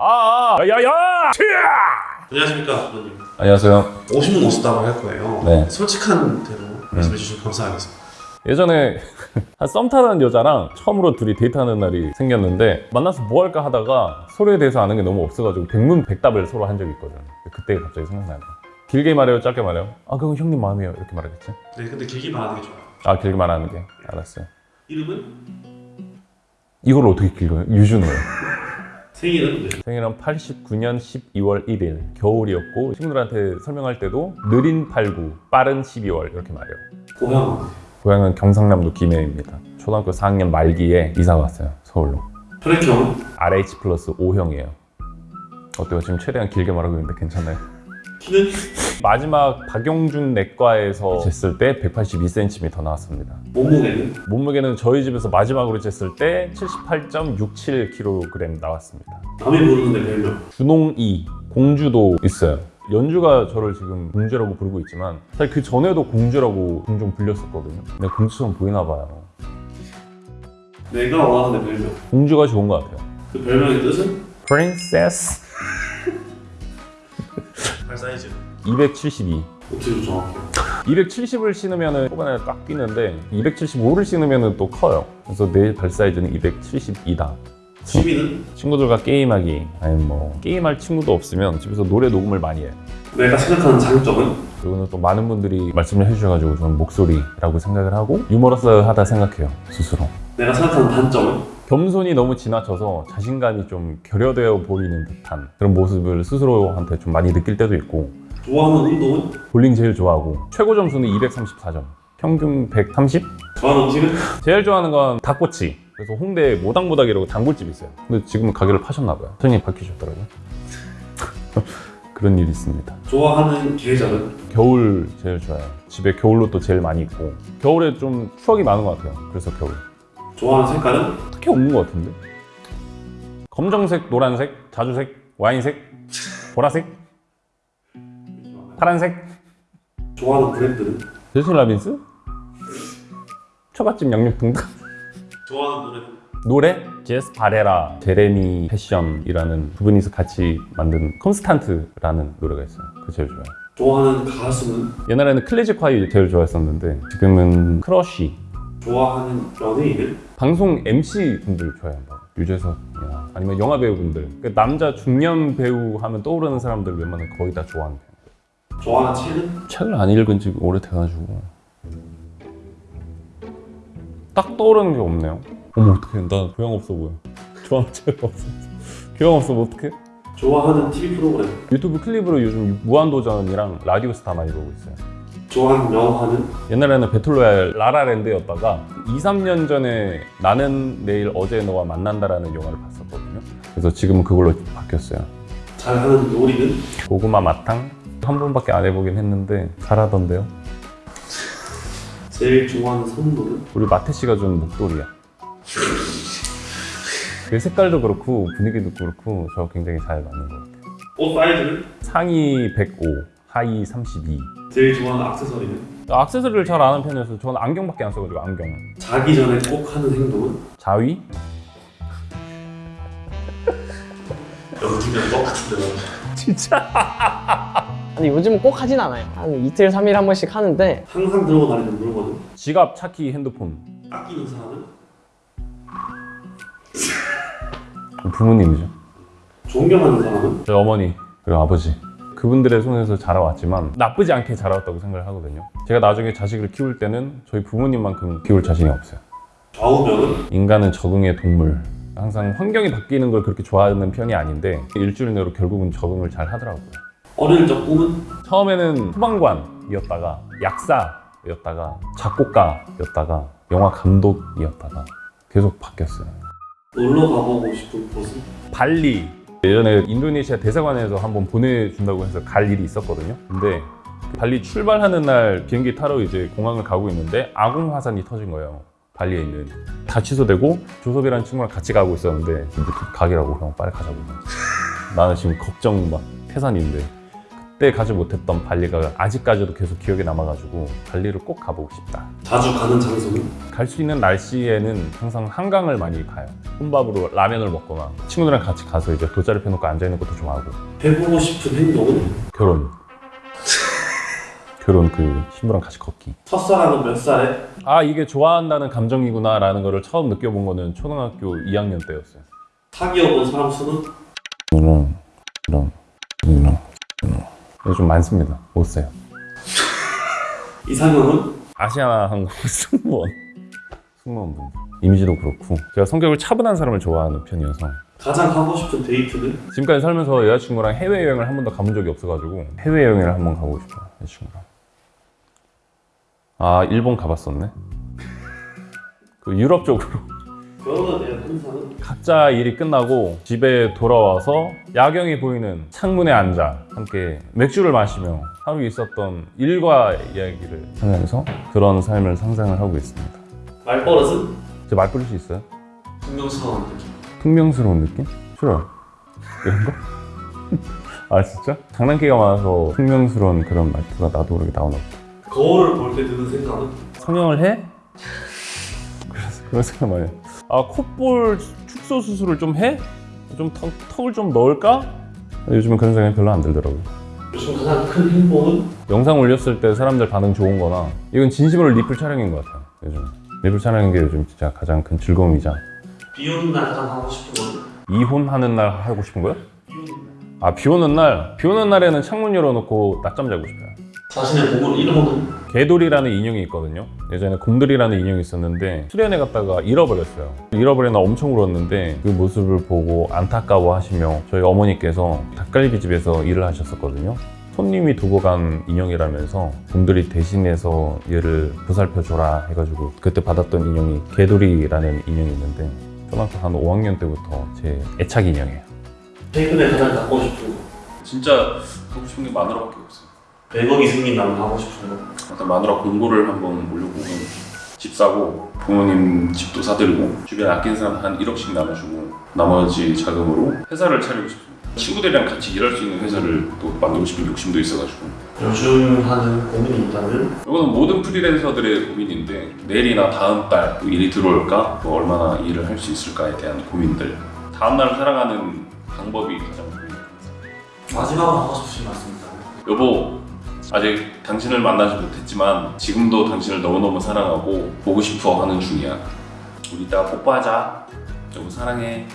아, 아, 야야야! 안녕하십니까 부모님 안녕하세요. 오시면 오시다고 할 거예요 네. 솔직한 대로 말씀해 주시면 감사하겠습니다 예전에 한 썸 타는 여자랑 처음으로 둘이 데이트하는 날이 생겼는데 만나서 뭐 할까 하다가 서로에 대해서 아는 게 너무 없어가지고 백문백답을 서로 한 적이 있거든. 그때 갑자기 생각나요. 길게 말해요, 짧게 말해요? 아, 그건 형님 마음이에요. 이렇게 말하겠지? 네 근데 길게 말하는 게 좋아요 아, 길게 말하는 게. 알았어요. 이름은? 이걸 어떻게 길어요? 유준호요. 생일은? 네. 생일은 89년 12월 1일 겨울이었고 친구들한테 설명할 때도 느린 89, 빠른 12월 이렇게 말해요. 고향은? 고향은 경상남도 김해입니다. 초등학교 4학년 말기에 이사 왔어요. 서울로. 혈액형은? RH 플러스 O형이에요. 어때요? 지금 최대한 길게 말하고 있는데 괜찮아요? 키는? 마지막 박용준 내과에서 쟀을 때 182cm 나왔습니다. 몸무게는? 몸무게는 저희 집에서 마지막으로 쟀을 때 78.67kg 나왔습니다. 남이 부르는데 별명 준홍이 공주도 있어요. 연주가 저를 지금 공주라고 부르고 있지만 사실 그 전에도 공주라고 종종 불렸었거든요. 근데 공주처럼 보이나 봐요. 내가 원하는 별명 공주가 좋은 것 같아요. 그 별명의 뜻은? Princess 발 사이즈 272 어떻게 정확해요? 270을 신으면 초반에 딱 뛰는데 275를 신으면 또 커요. 그래서 내 발 사이즈는 272다. 취미는? 친구들과 게임하기 아니 뭐 게임할 친구도 없으면 집에서 노래 녹음을 많이 해요. 내가 생각하는 장점은? 그리고는 또 많은 분들이 말씀을 해주셔가지고 저는 목소리라고 생각을 하고 유머러스하다 생각해요 스스로. 내가 생각하는 단점은? 겸손이 너무 지나쳐서 자신감이 좀 결여되어 보이는 듯한 그런 모습을 스스로한테 좀 많이 느낄 때도 있고. 좋아하는 운동은? 볼링 제일 좋아하고. 최고 점수는 234점. 평균 130? 좋아하는 음식은? 제일 좋아하는 건 닭꼬치. 그래서 홍대에 모닥모닥이라고 단골집 있어요. 근데 지금은 가게를 파셨나 봐요. 사장님 바뀌셨더라고요. 그런 일이 있습니다. 좋아하는 계절은? 겨울 제일 좋아요. 집에 겨울로 또 제일 많이 있고. 겨울에 좀 추억이 많은 것 같아요. 그래서 겨울 좋아하는 색깔은? 딱히 없는 것 같은데 검정색, 노란색, 자주색, 와인색, 보라색, 파란색 좋아하는 브랜드는? 배스킨 라빈스? 처갓집 양육봉 좋아하는 노래는? 노래? Jesse Barrera, Jeremy Passion이라는 두 분이서 같이 만든 Constant라는 노래가 있어요 그거 제일 좋아요 좋아하는 가수는? 옛날에는 클래지콰이 제일 좋아했었는데 지금은 크러쉬 좋아하는 연예인은? 방송 MC 분들 좋아한다 유재석이나 아니면 영화 배우분들. 그 남자 중년 배우 하면 떠오르는 사람들 웬만하면 거의 다 좋아하는 편 좋아하는 책은? 책을 안 읽은 지 오래돼가지고. 딱 떠오르는 게 없네요. 어머 어떡해. 나 교양 없어 보여. 좋아하는 책 없어. 교양 없으면 어떡해? 좋아하는 TV 프로그램? 유튜브 클립으로 요즘 무한도전이랑 라디오스타 많이 보고 있어요 좋아하는 영화는? 옛날에는 배틀로얄 라라랜드였다가 2, 3년 전에 나는 내일 어제 너와 만난다라는 영화를 봤었거든요 그래서 지금은 그걸로 바뀌었어요 잘하는 요리는? 고구마 마탕 한 번밖에 안 해보긴 했는데 잘하던데요 제일 좋아하는 선물은? 우리 마태 씨가 준 목도리야 그 색깔도 그렇고 분위기도 그렇고 저 굉장히 잘 맞는 것 같아요 옷 사이즈는? 상의 105 하의 32 제일 좋아하는 액세서리는? 액세서리를 잘 아는 편이어서 저는 안경밖에 안 써가지고 안경 자기 전에 꼭 하는 행동은? 자위? 연기면 똑같은데 근데 요즘은 꼭 하진 않아요. 한 이틀, 삼일 한 번씩 하는데 항상 들고 다니는 물건은? 지갑, 차키, 핸드폰 아끼는 사람은? 부모님이죠 존경하는 사람은? 저희 어머니 그리고 아버지 그분들의 손에서 자라왔지만 나쁘지 않게 자라왔다고 생각을 하거든요 제가 나중에 자식을 키울 때는 저희 부모님만큼 키울 자신이 없어요 좌우명은? 인간은 적응의 동물 항상 환경이 바뀌는 걸 그렇게 좋아하는 편이 아닌데 일주일 내로 결국은 적응을 잘 하더라고요 어릴 적 꿈은? 처음에는 소방관이었다가 약사였다가 작곡가였다가 영화 감독이었다가 계속 바뀌었어요 놀러 가보고 싶은 곳은? 발리 예전에 인도네시아 대사관에서 한번 보내준다고 해서 갈 일이 있었거든요. 근데 발리 출발하는 날 비행기 타러 이제 공항을 가고 있는데 아궁 화산이 터진 거예요. 발리에 있는. 다 취소되고 조섭이라는 친구랑 같이 가고 있었는데 그 가기라고 형 빨리 가자고. 나는 지금 걱정 막 태산인데 그때 가지 못했던 발리가 아직까지도 계속 기억에 남아가지고 발리를 꼭 가보고 싶다. 자주 가는 장소는? 갈 수 있는 날씨에는 항상 한강을 많이 가요. 혼밥으로 라면을 먹거나 친구들이랑 같이 가서 이제 돗자리 펴놓고 앉아있는 것도 좋아하고 해보고 싶은 행동은? 결혼. 결혼 그 신부랑 같이 걷기. 첫사랑은 몇 살에? 아 이게 좋아한다는 감정이구나 라는 거를 처음 느껴본 거는 초등학교 2학년 때였어요. 사귀어본 사람 수는? 이런 이런 이거 좀 많습니다. 못 써요. 이상형은? 아시아나항공 승무원 승무원분 이미지도 그렇고 제가 성격을 차분한 사람을 좋아하는 편이어서 가장 가고 싶은 데이트는? 지금까지 살면서 여자친구랑 해외여행을 한 번도 가본 적이 없어가지고 해외여행을 한 번 가고 싶어요 여자친구랑 아 일본 가봤었네 그 유럽 쪽으로 결혼에 대한 환상은? 각자 일이 끝나고 집에 돌아와서 야경이 보이는 창문에 앉아 함께 맥주를 마시며 하루 있었던 일과 이야기를 하면서 그런 삶을 상상을 하고 있습니다 말버릇은? 제말 뿌릴 수 있어요? 신경스러운 느낌 퉁명스러운 느낌? 싫어요 이런 거? 아 진짜? 장난기가 많아서 퉁명스러운 그런 말투가 나도 모르게 나오나 보다 거울을 볼 때 드는 생각은? 성형을 해? 그런 생각 많이 해요 아 콧볼 축소 수술을 좀 해? 좀 턱, 턱을 좀 넣을까? 요즘은 그런 생각이 별로 안 들더라고요 요즘 가장 큰 행복은? 영상 올렸을 때 사람들 반응 좋은 거나 이건 진심으로 리플 촬영인 것 같아요 요즘 리플 촬영인 게 요즘 진짜 가장 큰 즐거움이자 비 오는 날 가장 하고 싶은 거는? 이혼하는 날 하고 싶은 거요? 비 오는 날아비 오는 날? 비 오는 날에는 창문 열어놓고 낮잠 자고 싶어요 자신의 몸을 잃어보는? 개돌이라는 인형이 있거든요. 예전에 곰돌이라는 인형이 있었는데 수련회 갔다가 잃어버렸어요. 잃어버려 나 엄청 울었는데 그 모습을 보고 안타까워 하시며 저희 어머니께서 닭갈비집에서 일을 하셨었거든요. 손님이 두고 간 인형이라면서 곰돌이 대신해서 얘를 보살펴 줘라 해가지고 그때 받았던 인형이 개돌이라는 인형이 있는데 초등학교 한 5학년 때부터 제 애착 인형이에요. 최근에 가장 갖고 싶은 거? 진짜 하고 싶은 게 마누라밖에 없어요 100억이 생긴다면 하고 싶은 거? 일단 마누라 공고를 한번 올려보고 집 사고 부모님 집도 사드리고 주변에 아낀 사람 한 1억씩 나눠주고 나머지 자금으로 회사를 차리고 싶습니다 친구들이랑 같이 일할 수 있는 회사를 또 만들고 싶은 욕심도 있어가지고 요즘 하는 고민이 있다면? 이거는 모든 프리랜서들의 고민인데 내일이나 다음 달또 일이 들어올까? 또 얼마나 일을 할 수 있을까에 대한 고민들 다음 날 살아가는 방법이 가장 고민입니다 마지막으로 하고 싶으신 말씀 있다면? 여보 아직 당신을 만나지 못했지만 지금도 당신을 너무너무 사랑하고 보고 싶어 하는 중이야. 우리 이따 뽀뽀하자. 여보 사랑해